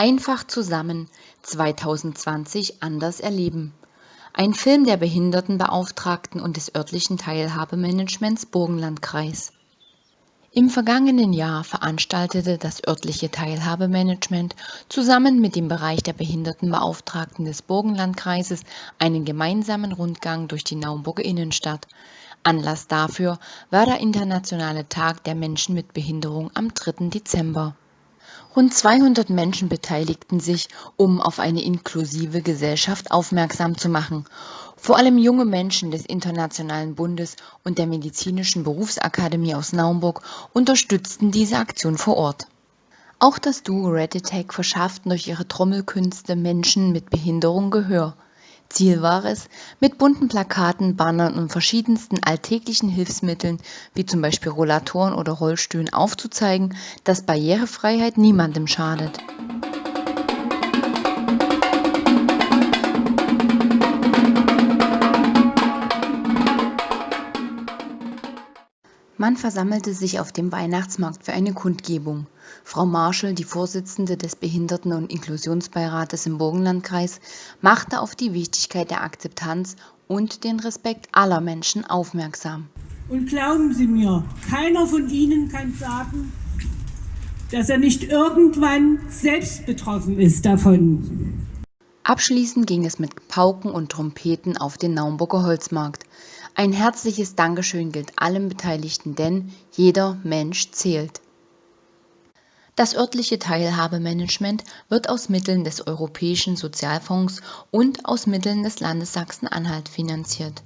Einfach zusammen 2020 anders erleben. Ein Film der Behindertenbeauftragten und des örtlichen Teilhabemanagements Burgenlandkreis. Im vergangenen Jahr veranstaltete das örtliche Teilhabemanagement zusammen mit dem Bereich der Behindertenbeauftragten des Burgenlandkreises einen gemeinsamen Rundgang durch die Naumburger Innenstadt. Anlass dafür war der Internationale Tag der Menschen mit Behinderung am 3. Dezember. Rund 200 Menschen beteiligten sich, um auf eine inklusive Gesellschaft aufmerksam zu machen. Vor allem junge Menschen des Internationalen Bundes und der Medizinischen Berufsakademie aus Naumburg unterstützten diese Aktion vor Ort. Auch das Duo Red Attack verschafft durch ihre Trommelkünste Menschen mit Behinderung Gehör. Ziel war es, mit bunten Plakaten, Bannern und verschiedensten alltäglichen Hilfsmitteln wie zum Beispiel Rollatoren oder Rollstühlen aufzuzeigen, dass Barrierefreiheit niemandem schadet. Man versammelte sich auf dem Weihnachtsmarkt für eine Kundgebung. Frau Marschall, die Vorsitzende des Behinderten- und Inklusionsbeirates im Burgenlandkreis, machte auf die Wichtigkeit der Akzeptanz und den Respekt aller Menschen aufmerksam. Und glauben Sie mir, keiner von Ihnen kann sagen, dass er nicht irgendwann selbst betroffen ist davon. Abschließend ging es mit Pauken und Trompeten auf den Naumburger Holzmarkt. Ein herzliches Dankeschön gilt allen Beteiligten, denn jeder Mensch zählt. Das örtliche Teilhabemanagement wird aus Mitteln des Europäischen Sozialfonds und aus Mitteln des Landes Sachsen-Anhalt finanziert